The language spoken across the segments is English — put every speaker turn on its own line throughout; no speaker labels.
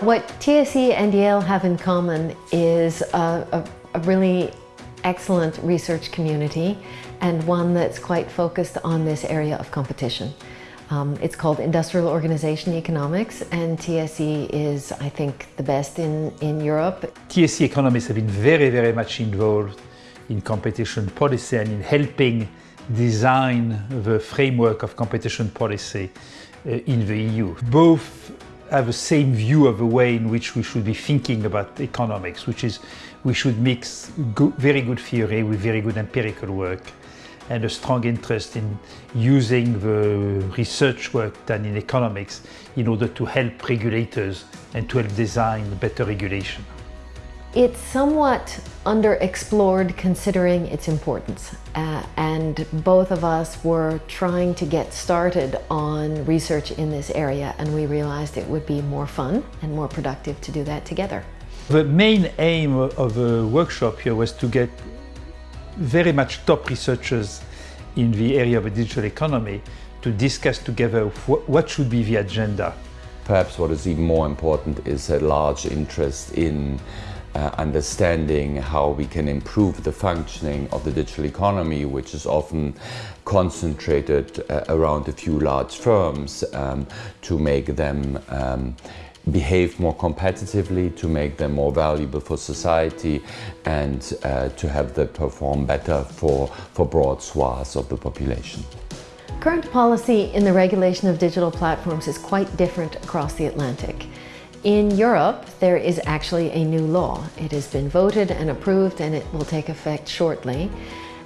What TSE and Yale have in common is a, a, a really excellent research community and one that's quite focused on this area of competition. Um, it's called Industrial Organization Economics and TSE is, I think, the best in, in Europe.
TSE economists have been very, very much involved in competition policy and in helping design the framework of competition policy uh, in the EU. Both have the same view of the way in which we should be thinking about economics, which is we should mix very good theory with very good empirical work and a strong interest in using the research work done in economics in order to help regulators and to help design better regulation.
It's somewhat underexplored considering its importance uh, and both of us were trying to get started on research in this area and we realized it would be more fun and more productive to do that together.
The main aim of the workshop here was to get very much top researchers in the area of the digital economy to discuss together what should be the agenda.
Perhaps what is even more important is a large interest in uh, understanding how we can improve the functioning of the digital economy, which is often concentrated uh, around a few large firms um, to make them um, behave more competitively, to make them more valuable for society and uh, to have them perform better for, for broad swaths of the population.
Current policy in the regulation of digital platforms is quite different across the Atlantic. In Europe, there is actually a new law. It has been voted and approved and it will take effect shortly.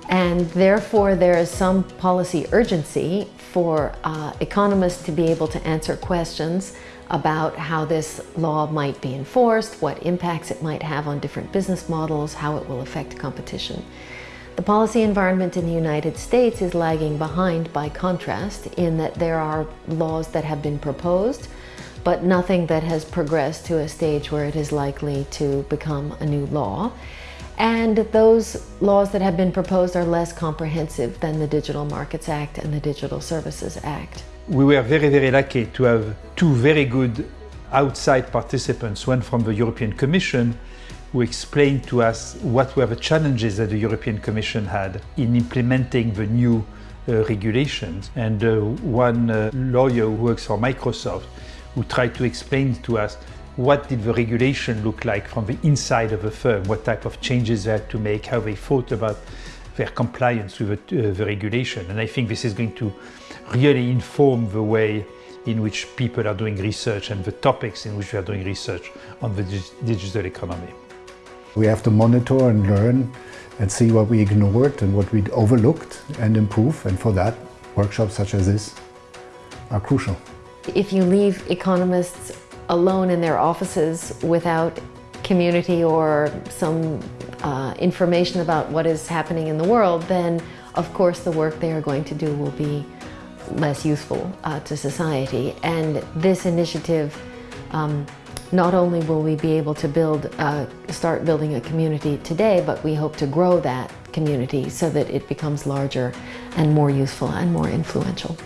And therefore, there is some policy urgency for uh, economists to be able to answer questions about how this law might be enforced, what impacts it might have on different business models, how it will affect competition. The policy environment in the United States is lagging behind by contrast in that there are laws that have been proposed but nothing that has progressed to a stage where it is likely to become a new law. And those laws that have been proposed are less comprehensive than the Digital Markets Act and the Digital Services Act.
We were very, very lucky to have two very good outside participants, one from the European Commission, who explained to us what were the challenges that the European Commission had in implementing the new uh, regulations, and uh, one uh, lawyer who works for Microsoft who tried to explain to us what did the regulation look like from the inside of the firm, what type of changes they had to make, how they thought about their compliance with the, uh, the regulation. And I think this is going to really inform the way in which people are doing research and the topics in which we are doing research on the digital economy.
We have to monitor and learn and see what we ignored and what we overlooked and improve. And for that, workshops such as this are crucial.
If you leave economists alone in their offices without community or some uh, information about what is happening in the world, then of course the work they are going to do will be less useful uh, to society. And this initiative, um, not only will we be able to build, uh, start building a community today, but we hope to grow that community so that it becomes larger and more useful and more influential.